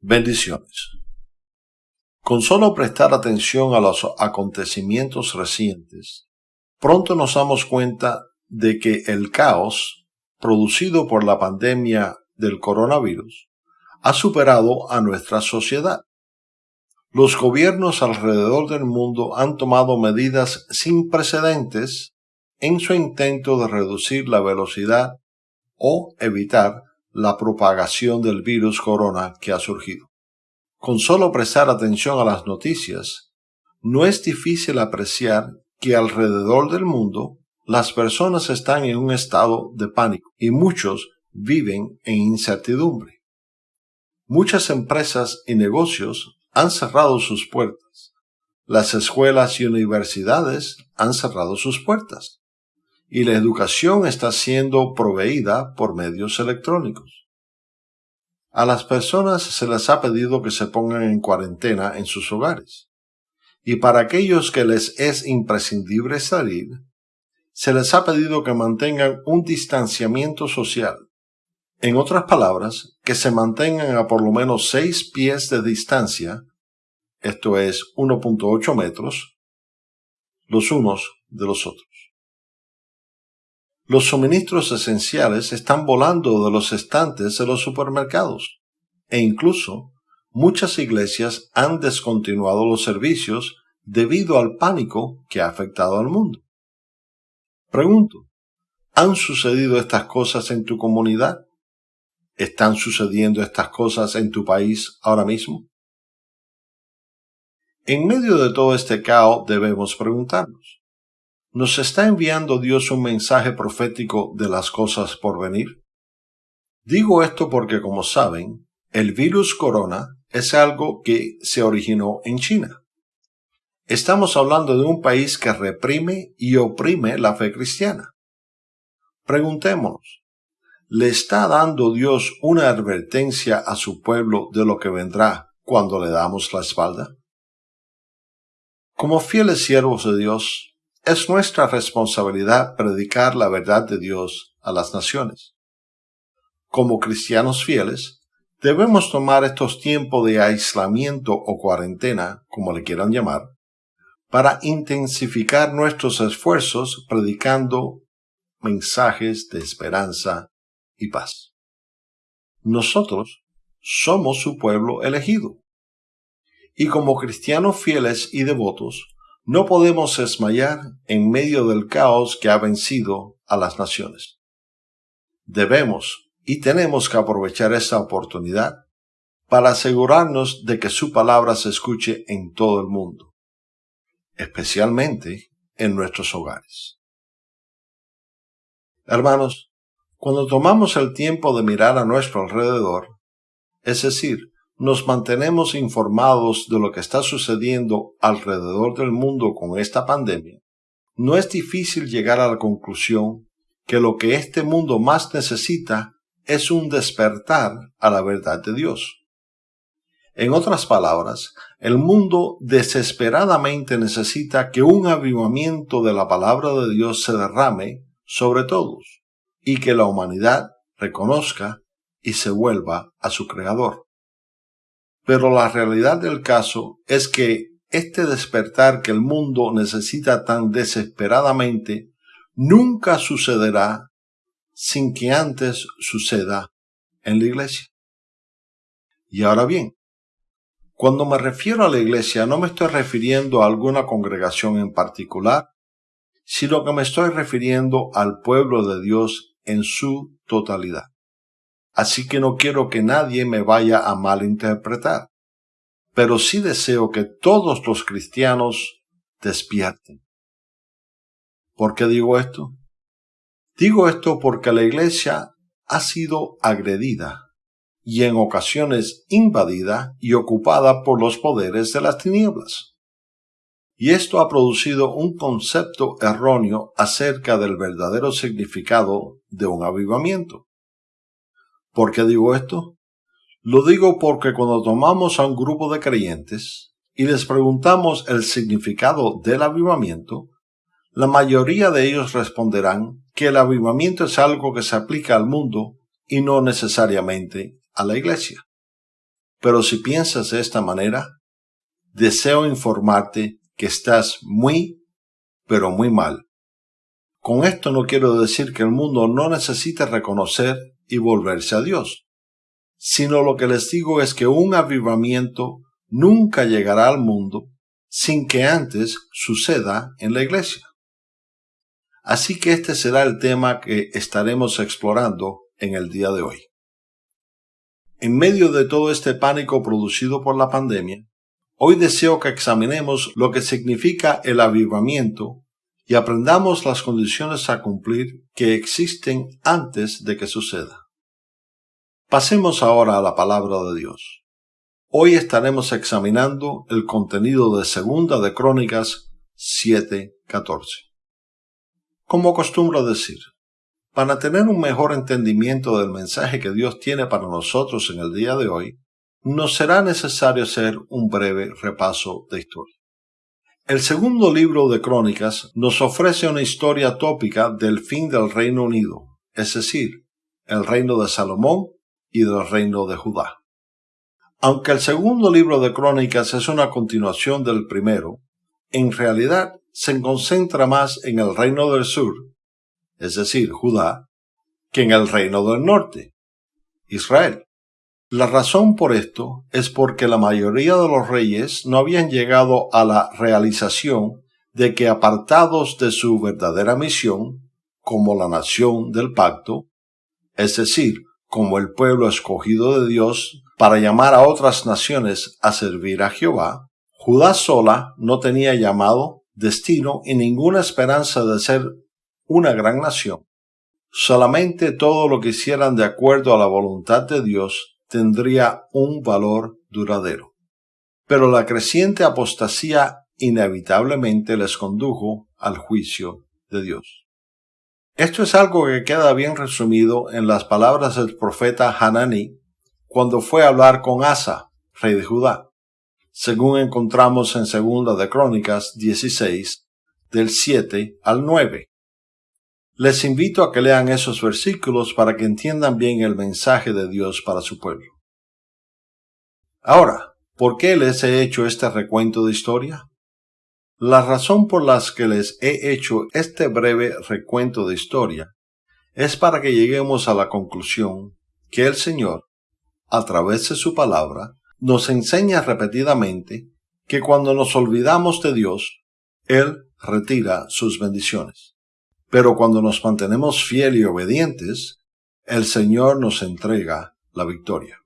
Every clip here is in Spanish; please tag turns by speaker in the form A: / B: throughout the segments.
A: Bendiciones. Con solo prestar atención a los acontecimientos recientes, pronto nos damos cuenta de que el caos producido por la pandemia del coronavirus ha superado a nuestra sociedad. Los gobiernos alrededor del mundo han tomado medidas sin precedentes en su intento de reducir la velocidad o evitar la propagación del virus corona que ha surgido. Con solo prestar atención a las noticias, no es difícil apreciar que alrededor del mundo las personas están en un estado de pánico y muchos viven en incertidumbre. Muchas empresas y negocios han cerrado sus puertas. Las escuelas y universidades han cerrado sus puertas y la educación está siendo proveída por medios electrónicos. A las personas se les ha pedido que se pongan en cuarentena en sus hogares. Y para aquellos que les es imprescindible salir, se les ha pedido que mantengan un distanciamiento social. En otras palabras, que se mantengan a por lo menos seis pies de distancia, esto es 1.8 metros, los unos de los otros. Los suministros esenciales están volando de los estantes de los supermercados e incluso muchas iglesias han descontinuado los servicios debido al pánico que ha afectado al mundo. Pregunto, ¿han sucedido estas cosas en tu comunidad? ¿Están sucediendo estas cosas en tu país ahora mismo? En medio de todo este caos debemos preguntarnos, ¿Nos está enviando Dios un mensaje profético de las cosas por venir? Digo esto porque, como saben, el virus corona es algo que se originó en China. Estamos hablando de un país que reprime y oprime la fe cristiana. Preguntémonos, ¿le está dando Dios una advertencia a su pueblo de lo que vendrá cuando le damos la espalda? Como fieles siervos de Dios, es nuestra responsabilidad predicar la verdad de Dios a las naciones. Como cristianos fieles, debemos tomar estos tiempos de aislamiento o cuarentena, como le quieran llamar, para intensificar nuestros esfuerzos predicando mensajes de esperanza y paz. Nosotros somos su pueblo elegido. Y como cristianos fieles y devotos, no podemos esmayar en medio del caos que ha vencido a las naciones. Debemos y tenemos que aprovechar esta oportunidad para asegurarnos de que su palabra se escuche en todo el mundo, especialmente en nuestros hogares. Hermanos, cuando tomamos el tiempo de mirar a nuestro alrededor, es decir, nos mantenemos informados de lo que está sucediendo alrededor del mundo con esta pandemia, no es difícil llegar a la conclusión que lo que este mundo más necesita es un despertar a la verdad de Dios. En otras palabras, el mundo desesperadamente necesita que un avivamiento de la palabra de Dios se derrame sobre todos y que la humanidad reconozca y se vuelva a su Creador. Pero la realidad del caso es que este despertar que el mundo necesita tan desesperadamente nunca sucederá sin que antes suceda en la iglesia. Y ahora bien, cuando me refiero a la iglesia no me estoy refiriendo a alguna congregación en particular, sino que me estoy refiriendo al pueblo de Dios en su totalidad así que no quiero que nadie me vaya a malinterpretar. Pero sí deseo que todos los cristianos despierten. ¿Por qué digo esto? Digo esto porque la iglesia ha sido agredida y en ocasiones invadida y ocupada por los poderes de las tinieblas. Y esto ha producido un concepto erróneo acerca del verdadero significado de un avivamiento. ¿Por qué digo esto? Lo digo porque cuando tomamos a un grupo de creyentes y les preguntamos el significado del avivamiento, la mayoría de ellos responderán que el avivamiento es algo que se aplica al mundo y no necesariamente a la iglesia. Pero si piensas de esta manera, deseo informarte que estás muy, pero muy mal. Con esto no quiero decir que el mundo no necesite reconocer y volverse a Dios, sino lo que les digo es que un avivamiento nunca llegará al mundo sin que antes suceda en la iglesia. Así que este será el tema que estaremos explorando en el día de hoy. En medio de todo este pánico producido por la pandemia, hoy deseo que examinemos lo que significa el avivamiento y aprendamos las condiciones a cumplir que existen antes de que suceda. Pasemos ahora a la palabra de Dios. Hoy estaremos examinando el contenido de Segunda de Crónicas 7:14. Como acostumbro decir, para tener un mejor entendimiento del mensaje que Dios tiene para nosotros en el día de hoy, nos será necesario hacer un breve repaso de historia. El segundo libro de Crónicas nos ofrece una historia tópica del fin del Reino Unido, es decir, el reino de Salomón y del reino de Judá. Aunque el segundo libro de Crónicas es una continuación del primero, en realidad se concentra más en el reino del sur, es decir, Judá, que en el reino del norte, Israel. La razón por esto es porque la mayoría de los reyes no habían llegado a la realización de que apartados de su verdadera misión, como la nación del pacto, es decir, como el pueblo escogido de Dios para llamar a otras naciones a servir a Jehová, Judá sola no tenía llamado destino y ninguna esperanza de ser una gran nación. Solamente todo lo que hicieran de acuerdo a la voluntad de Dios tendría un valor duradero. Pero la creciente apostasía inevitablemente les condujo al juicio de Dios. Esto es algo que queda bien resumido en las palabras del profeta Hanani cuando fue a hablar con Asa, rey de Judá según encontramos en Segunda de Crónicas 16, del 7 al 9. Les invito a que lean esos versículos para que entiendan bien el mensaje de Dios para su pueblo. Ahora, ¿por qué les he hecho este recuento de historia? La razón por la que les he hecho este breve recuento de historia es para que lleguemos a la conclusión que el Señor, a través de su palabra, nos enseña repetidamente que cuando nos olvidamos de Dios, Él retira sus bendiciones. Pero cuando nos mantenemos fieles y obedientes, el Señor nos entrega la victoria.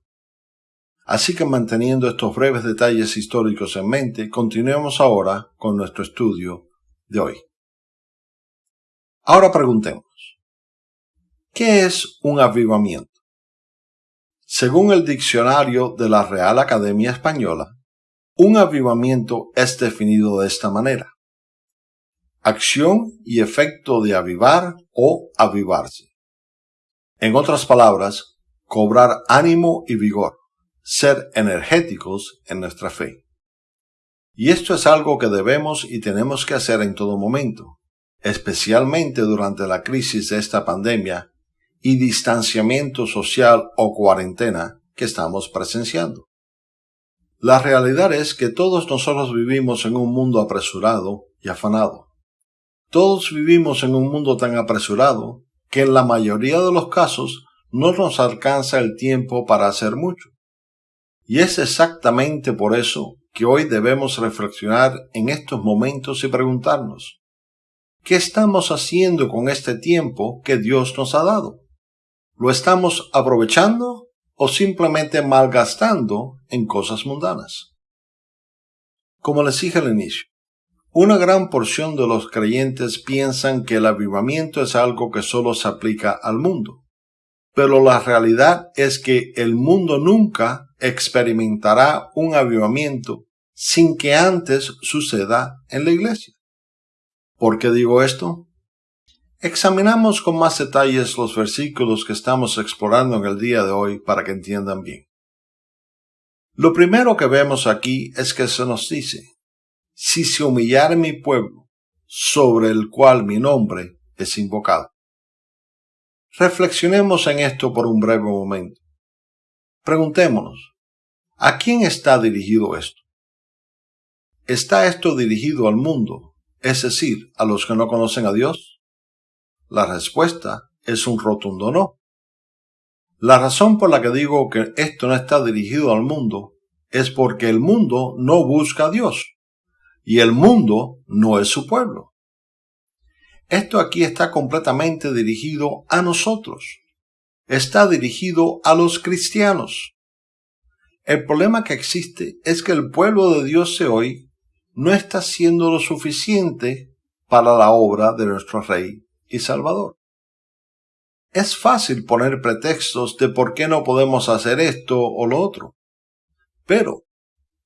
A: Así que manteniendo estos breves detalles históricos en mente, continuemos ahora con nuestro estudio de hoy. Ahora preguntemos, ¿qué es un avivamiento? Según el diccionario de la Real Academia Española, un avivamiento es definido de esta manera. Acción y efecto de avivar o avivarse. En otras palabras, cobrar ánimo y vigor, ser energéticos en nuestra fe. Y esto es algo que debemos y tenemos que hacer en todo momento, especialmente durante la crisis de esta pandemia y distanciamiento social o cuarentena que estamos presenciando. La realidad es que todos nosotros vivimos en un mundo apresurado y afanado. Todos vivimos en un mundo tan apresurado que en la mayoría de los casos no nos alcanza el tiempo para hacer mucho. Y es exactamente por eso que hoy debemos reflexionar en estos momentos y preguntarnos, ¿qué estamos haciendo con este tiempo que Dios nos ha dado? ¿Lo estamos aprovechando o simplemente malgastando en cosas mundanas? Como les dije al inicio, una gran porción de los creyentes piensan que el avivamiento es algo que solo se aplica al mundo. Pero la realidad es que el mundo nunca experimentará un avivamiento sin que antes suceda en la iglesia. ¿Por qué digo esto? Examinamos con más detalles los versículos que estamos explorando en el día de hoy para que entiendan bien. Lo primero que vemos aquí es que se nos dice, si se humillara mi pueblo, sobre el cual mi nombre es invocado. Reflexionemos en esto por un breve momento. Preguntémonos, ¿A quién está dirigido esto? ¿Está esto dirigido al mundo, es decir, a los que no conocen a Dios? La respuesta es un rotundo no. La razón por la que digo que esto no está dirigido al mundo es porque el mundo no busca a Dios y el mundo no es su pueblo. Esto aquí está completamente dirigido a nosotros. Está dirigido a los cristianos. El problema que existe es que el pueblo de Dios de hoy no está haciendo lo suficiente para la obra de nuestro Rey y Salvador. Es fácil poner pretextos de por qué no podemos hacer esto o lo otro. Pero,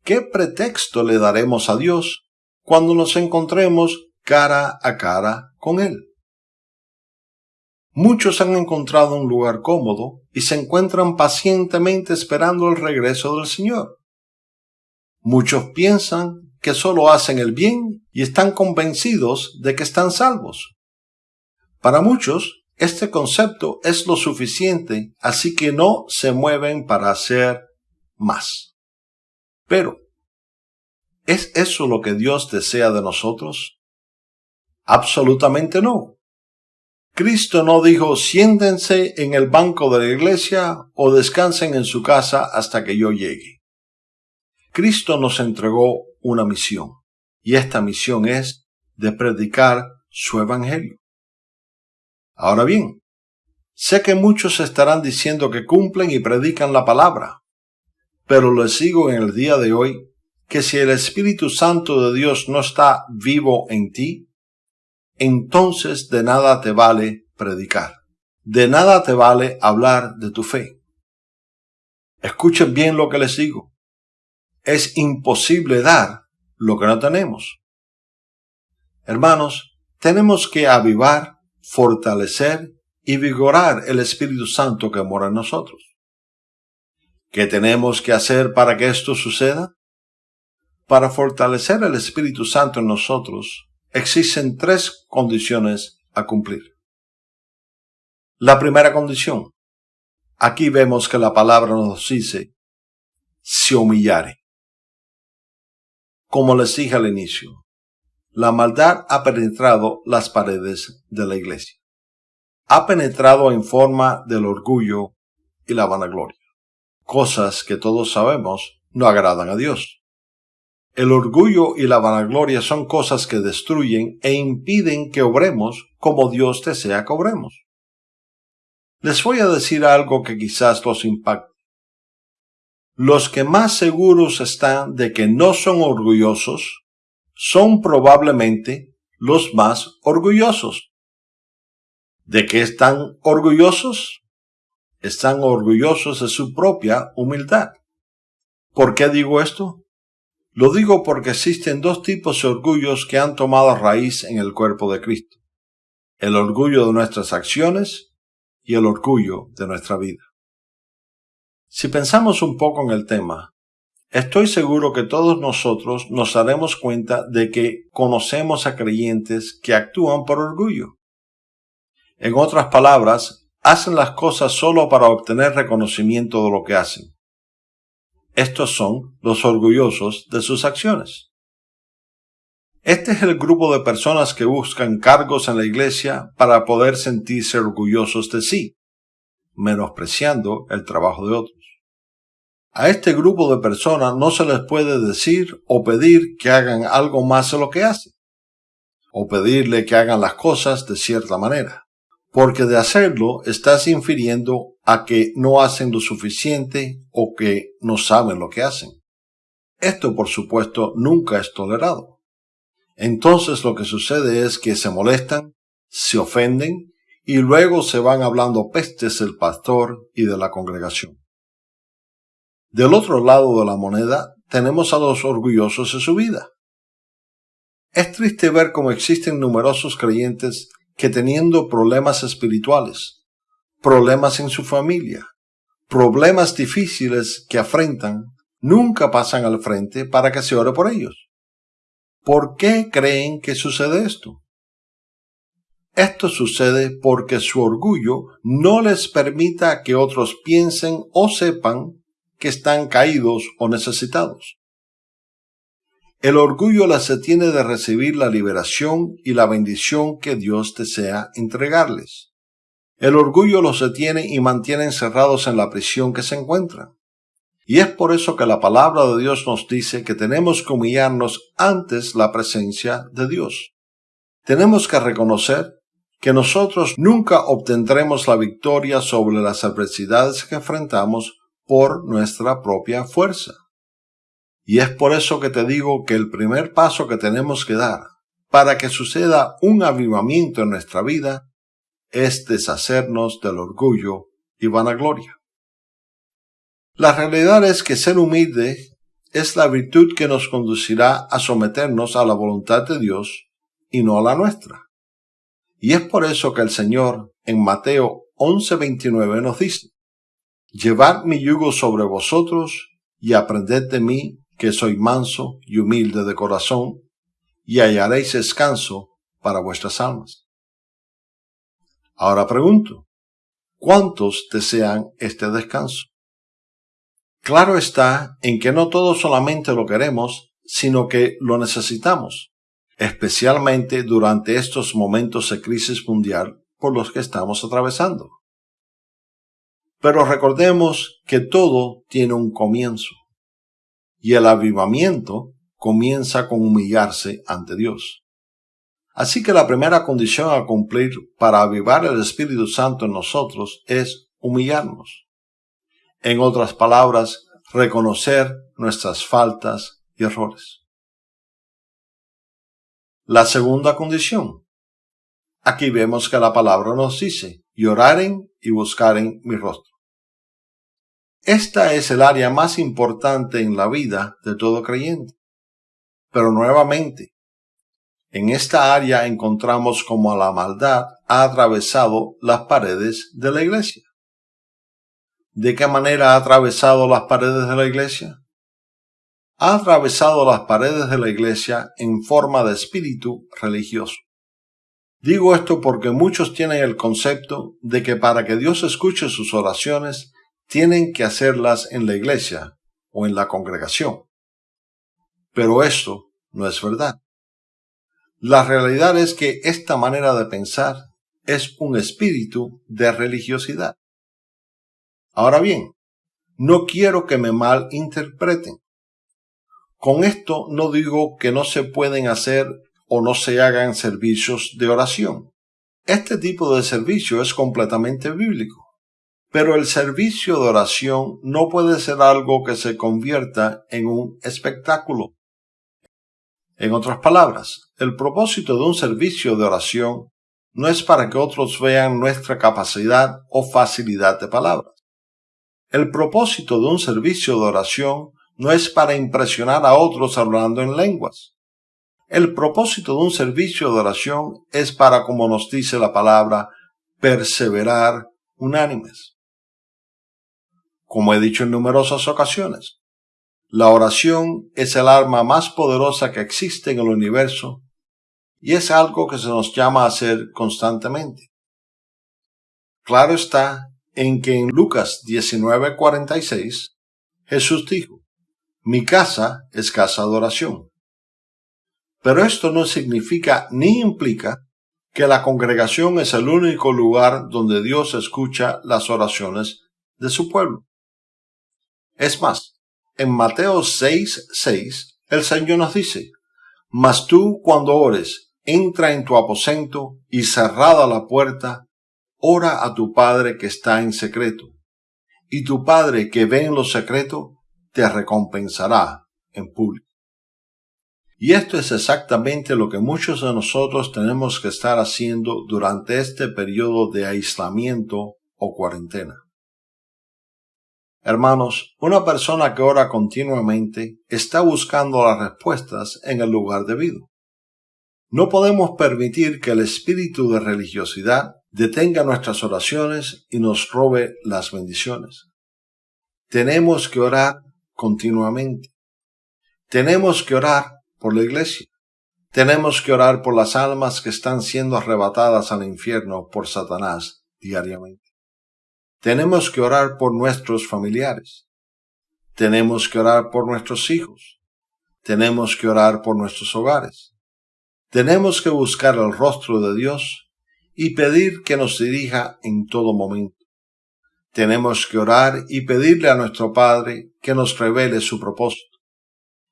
A: ¿qué pretexto le daremos a Dios cuando nos encontremos cara a cara con Él? Muchos han encontrado un lugar cómodo y se encuentran pacientemente esperando el regreso del Señor. Muchos piensan que solo hacen el bien y están convencidos de que están salvos. Para muchos, este concepto es lo suficiente, así que no se mueven para hacer más. Pero, ¿es eso lo que Dios desea de nosotros? Absolutamente no. Cristo no dijo siéntense en el banco de la iglesia o descansen en su casa hasta que yo llegue. Cristo nos entregó una misión, y esta misión es de predicar su evangelio. Ahora bien, sé que muchos estarán diciendo que cumplen y predican la palabra, pero les digo en el día de hoy que si el Espíritu Santo de Dios no está vivo en ti, entonces de nada te vale predicar, de nada te vale hablar de tu fe. Escuchen bien lo que les digo es imposible dar lo que no tenemos. Hermanos, tenemos que avivar, fortalecer y vigorar el Espíritu Santo que mora en nosotros. ¿Qué tenemos que hacer para que esto suceda? Para fortalecer el Espíritu Santo en nosotros, existen tres condiciones a cumplir. La primera condición. Aquí vemos que la palabra nos dice, se humillare. Como les dije al inicio, la maldad ha penetrado las paredes de la iglesia. Ha penetrado en forma del orgullo y la vanagloria, cosas que todos sabemos no agradan a Dios. El orgullo y la vanagloria son cosas que destruyen e impiden que obremos como Dios desea que obremos. Les voy a decir algo que quizás los impacte los que más seguros están de que no son orgullosos son probablemente los más orgullosos. ¿De qué están orgullosos? Están orgullosos de su propia humildad. ¿Por qué digo esto? Lo digo porque existen dos tipos de orgullos que han tomado raíz en el cuerpo de Cristo. El orgullo de nuestras acciones y el orgullo de nuestra vida. Si pensamos un poco en el tema, estoy seguro que todos nosotros nos daremos cuenta de que conocemos a creyentes que actúan por orgullo. En otras palabras, hacen las cosas solo para obtener reconocimiento de lo que hacen. Estos son los orgullosos de sus acciones. Este es el grupo de personas que buscan cargos en la iglesia para poder sentirse orgullosos de sí, menospreciando el trabajo de otros. A este grupo de personas no se les puede decir o pedir que hagan algo más de lo que hacen, o pedirle que hagan las cosas de cierta manera, porque de hacerlo estás infiriendo a que no hacen lo suficiente o que no saben lo que hacen. Esto, por supuesto, nunca es tolerado. Entonces lo que sucede es que se molestan, se ofenden y luego se van hablando pestes del pastor y de la congregación. Del otro lado de la moneda tenemos a los orgullosos de su vida. Es triste ver cómo existen numerosos creyentes que teniendo problemas espirituales, problemas en su familia, problemas difíciles que afrentan, nunca pasan al frente para que se ore por ellos. ¿Por qué creen que sucede esto? Esto sucede porque su orgullo no les permita que otros piensen o sepan que están caídos o necesitados. El orgullo las detiene de recibir la liberación y la bendición que Dios desea entregarles. El orgullo los detiene y mantiene encerrados en la prisión que se encuentran. Y es por eso que la palabra de Dios nos dice que tenemos que humillarnos antes la presencia de Dios. Tenemos que reconocer que nosotros nunca obtendremos la victoria sobre las adversidades que enfrentamos por nuestra propia fuerza. Y es por eso que te digo que el primer paso que tenemos que dar para que suceda un avivamiento en nuestra vida es deshacernos del orgullo y vanagloria. La realidad es que ser humilde es la virtud que nos conducirá a someternos a la voluntad de Dios y no a la nuestra. Y es por eso que el Señor en Mateo 11:29 nos dice, Llevad mi yugo sobre vosotros y aprended de mí que soy manso y humilde de corazón, y hallaréis descanso para vuestras almas. Ahora pregunto, ¿cuántos desean este descanso? Claro está en que no todos solamente lo queremos, sino que lo necesitamos, especialmente durante estos momentos de crisis mundial por los que estamos atravesando. Pero recordemos que todo tiene un comienzo y el avivamiento comienza con humillarse ante Dios. Así que la primera condición a cumplir para avivar el Espíritu Santo en nosotros es humillarnos. En otras palabras, reconocer nuestras faltas y errores. La segunda condición. Aquí vemos que la palabra nos dice, lloraren y buscaren mi rostro. Esta es el área más importante en la vida de todo creyente. Pero nuevamente, en esta área encontramos como la maldad ha atravesado las paredes de la iglesia. ¿De qué manera ha atravesado las paredes de la iglesia? Ha atravesado las paredes de la iglesia en forma de espíritu religioso. Digo esto porque muchos tienen el concepto de que para que Dios escuche sus oraciones tienen que hacerlas en la iglesia o en la congregación. Pero esto no es verdad. La realidad es que esta manera de pensar es un espíritu de religiosidad. Ahora bien, no quiero que me malinterpreten. Con esto no digo que no se pueden hacer o no se hagan servicios de oración. Este tipo de servicio es completamente bíblico. Pero el servicio de oración no puede ser algo que se convierta en un espectáculo. En otras palabras, el propósito de un servicio de oración no es para que otros vean nuestra capacidad o facilidad de palabras. El propósito de un servicio de oración no es para impresionar a otros hablando en lenguas. El propósito de un servicio de oración es para, como nos dice la palabra, perseverar unánimes como he dicho en numerosas ocasiones. La oración es el arma más poderosa que existe en el universo y es algo que se nos llama a hacer constantemente. Claro está en que en Lucas 19:46 Jesús dijo, mi casa es casa de oración. Pero esto no significa ni implica que la congregación es el único lugar donde Dios escucha las oraciones de su pueblo. Es más, en Mateo 6, 6, el Señor nos dice, Mas tú cuando ores, entra en tu aposento y cerrada la puerta, ora a tu Padre que está en secreto, y tu Padre que ve en lo secreto, te recompensará en público. Y esto es exactamente lo que muchos de nosotros tenemos que estar haciendo durante este periodo de aislamiento o cuarentena. Hermanos, una persona que ora continuamente está buscando las respuestas en el lugar debido. No podemos permitir que el espíritu de religiosidad detenga nuestras oraciones y nos robe las bendiciones. Tenemos que orar continuamente. Tenemos que orar por la iglesia. Tenemos que orar por las almas que están siendo arrebatadas al infierno por Satanás diariamente. Tenemos que orar por nuestros familiares. Tenemos que orar por nuestros hijos. Tenemos que orar por nuestros hogares. Tenemos que buscar el rostro de Dios y pedir que nos dirija en todo momento. Tenemos que orar y pedirle a nuestro Padre que nos revele su propósito.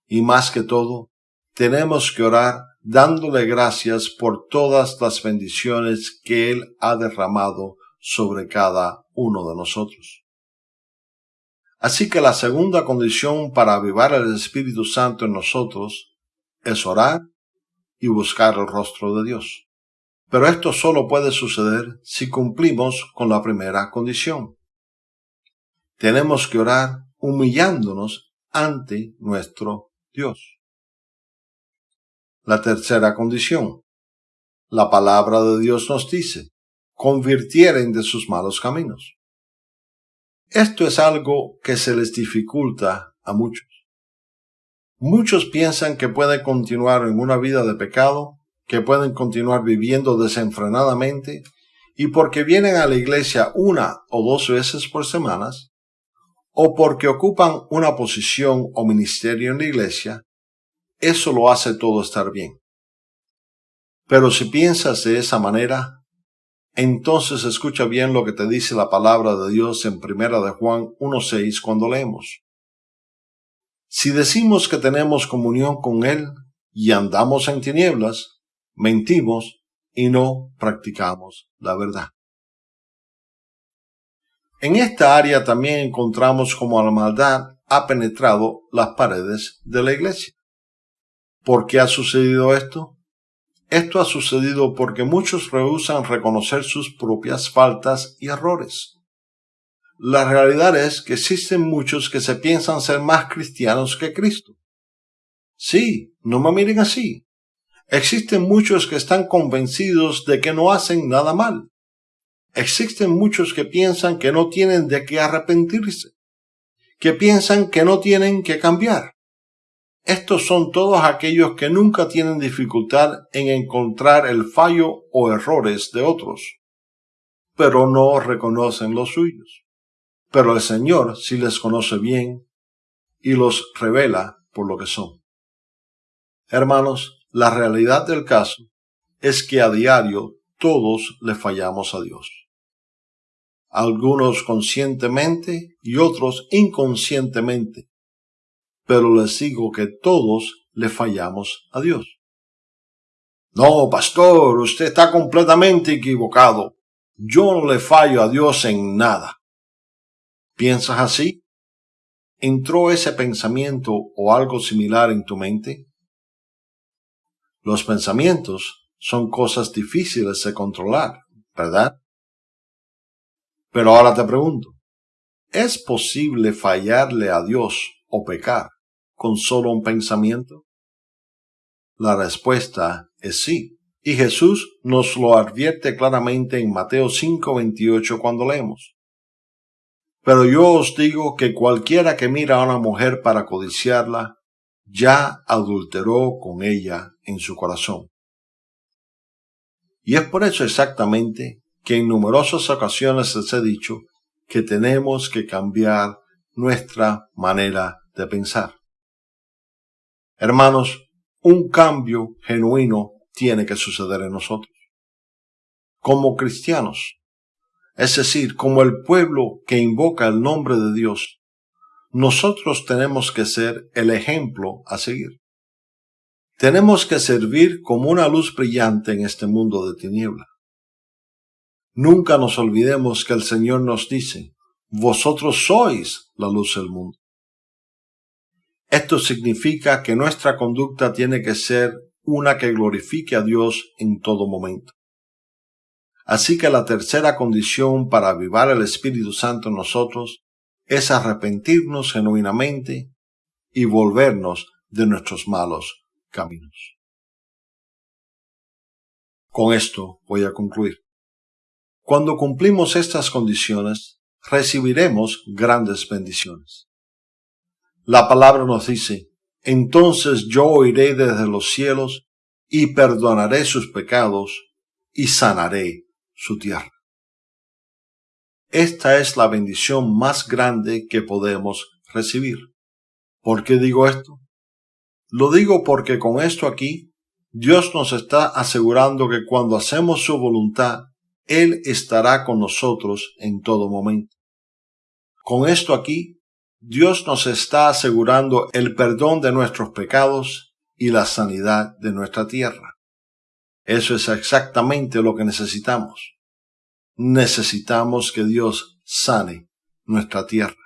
A: Y más que todo, tenemos que orar dándole gracias por todas las bendiciones que Él ha derramado sobre cada uno de nosotros. Así que la segunda condición para avivar el Espíritu Santo en nosotros es orar y buscar el rostro de Dios. Pero esto solo puede suceder si cumplimos con la primera condición. Tenemos que orar humillándonos ante nuestro Dios. La tercera condición. La palabra de Dios nos dice, convirtieren de sus malos caminos. Esto es algo que se les dificulta a muchos. Muchos piensan que pueden continuar en una vida de pecado, que pueden continuar viviendo desenfrenadamente, y porque vienen a la iglesia una o dos veces por semanas, o porque ocupan una posición o ministerio en la iglesia, eso lo hace todo estar bien. Pero si piensas de esa manera, entonces escucha bien lo que te dice la palabra de Dios en Primera de Juan 1.6 cuando leemos. Si decimos que tenemos comunión con Él y andamos en tinieblas, mentimos y no practicamos la verdad. En esta área también encontramos cómo la maldad ha penetrado las paredes de la iglesia. ¿Por qué ha sucedido esto? Esto ha sucedido porque muchos rehusan reconocer sus propias faltas y errores. La realidad es que existen muchos que se piensan ser más cristianos que Cristo. Sí, no me miren así. Existen muchos que están convencidos de que no hacen nada mal. Existen muchos que piensan que no tienen de qué arrepentirse, que piensan que no tienen que cambiar. Estos son todos aquellos que nunca tienen dificultad en encontrar el fallo o errores de otros, pero no reconocen los suyos. Pero el Señor sí les conoce bien y los revela por lo que son. Hermanos, la realidad del caso es que a diario todos le fallamos a Dios. Algunos conscientemente y otros inconscientemente pero les digo que todos le fallamos a Dios. No, pastor, usted está completamente equivocado. Yo no le fallo a Dios en nada. ¿Piensas así? ¿Entró ese pensamiento o algo similar en tu mente? Los pensamientos son cosas difíciles de controlar, ¿verdad? Pero ahora te pregunto, ¿es posible fallarle a Dios o pecar con solo un pensamiento? La respuesta es sí. Y Jesús nos lo advierte claramente en Mateo 5:28 cuando leemos. Pero yo os digo que cualquiera que mira a una mujer para codiciarla, ya adulteró con ella en su corazón. Y es por eso exactamente que en numerosas ocasiones les he dicho que tenemos que cambiar nuestra manera de pensar. Hermanos, un cambio genuino tiene que suceder en nosotros. Como cristianos, es decir, como el pueblo que invoca el nombre de Dios, nosotros tenemos que ser el ejemplo a seguir. Tenemos que servir como una luz brillante en este mundo de tiniebla. Nunca nos olvidemos que el Señor nos dice, vosotros sois la luz del mundo. Esto significa que nuestra conducta tiene que ser una que glorifique a Dios en todo momento. Así que la tercera condición para avivar el Espíritu Santo en nosotros es arrepentirnos genuinamente y volvernos de nuestros malos caminos. Con esto voy a concluir. Cuando cumplimos estas condiciones, recibiremos grandes bendiciones. La palabra nos dice, entonces yo oiré desde los cielos y perdonaré sus pecados y sanaré su tierra. Esta es la bendición más grande que podemos recibir. ¿Por qué digo esto? Lo digo porque con esto aquí, Dios nos está asegurando que cuando hacemos su voluntad, Él estará con nosotros en todo momento. Con esto aquí, Dios nos está asegurando el perdón de nuestros pecados y la sanidad de nuestra tierra. Eso es exactamente lo que necesitamos. Necesitamos que Dios sane nuestra tierra.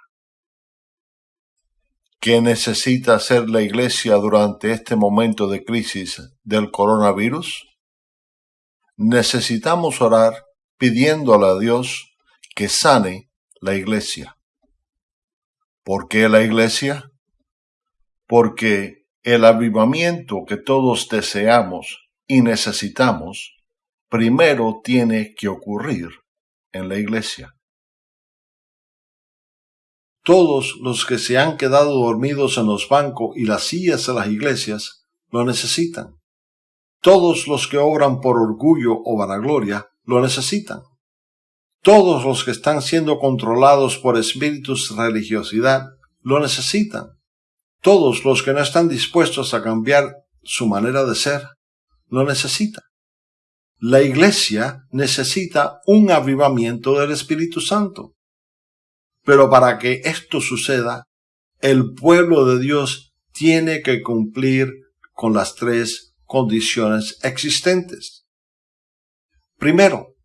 A: ¿Qué necesita hacer la Iglesia durante este momento de crisis del coronavirus? Necesitamos orar pidiéndole a Dios que sane la Iglesia. ¿Por qué la Iglesia? Porque el avivamiento que todos deseamos y necesitamos primero tiene que ocurrir en la Iglesia. Todos los que se han quedado dormidos en los bancos y las sillas de las iglesias lo necesitan. Todos los que obran por orgullo o vanagloria lo necesitan. Todos los que están siendo controlados por espíritus de religiosidad lo necesitan. Todos los que no están dispuestos a cambiar su manera de ser lo necesitan. La iglesia necesita un avivamiento del Espíritu Santo. Pero para que esto suceda, el pueblo de Dios tiene que cumplir con las tres condiciones existentes. Primero,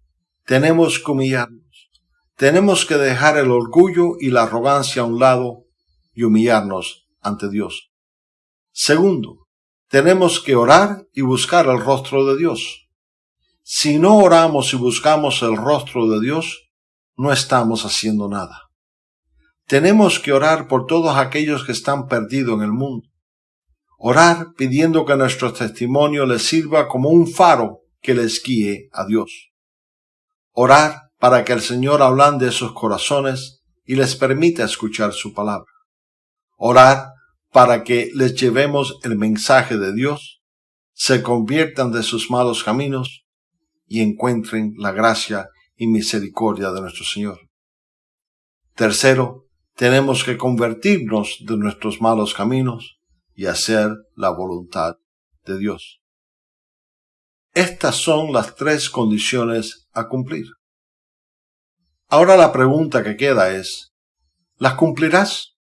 A: tenemos que humillarnos. Tenemos que dejar el orgullo y la arrogancia a un lado y humillarnos ante Dios. Segundo, tenemos que orar y buscar el rostro de Dios. Si no oramos y buscamos el rostro de Dios, no estamos haciendo nada. Tenemos que orar por todos aquellos que están perdidos en el mundo. Orar pidiendo que nuestro testimonio les sirva como un faro que les guíe a Dios. Orar para que el Señor ablande sus corazones y les permita escuchar su palabra. Orar para que les llevemos el mensaje de Dios, se conviertan de sus malos caminos y encuentren la gracia y misericordia de nuestro Señor. Tercero, tenemos que convertirnos de nuestros malos caminos y hacer la voluntad de Dios. Estas son las tres condiciones a cumplir. Ahora la pregunta que queda es, ¿las cumplirás?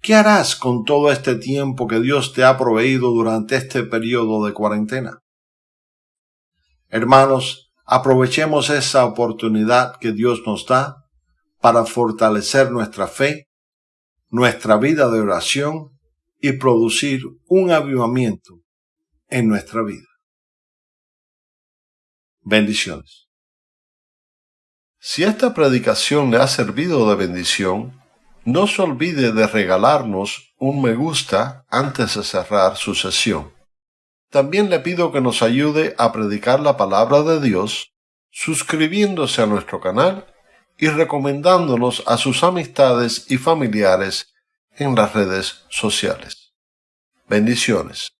A: ¿Qué harás con todo este tiempo que Dios te ha proveído durante este periodo de cuarentena? Hermanos, aprovechemos esa oportunidad que Dios nos da para fortalecer nuestra fe, nuestra vida de oración y producir un avivamiento en nuestra vida. Bendiciones. Si esta predicación le ha servido de bendición, no se olvide de regalarnos un me gusta antes de cerrar su sesión. También le pido que nos ayude a predicar la palabra de Dios suscribiéndose a nuestro canal y recomendándonos a sus amistades y familiares en las redes sociales. Bendiciones.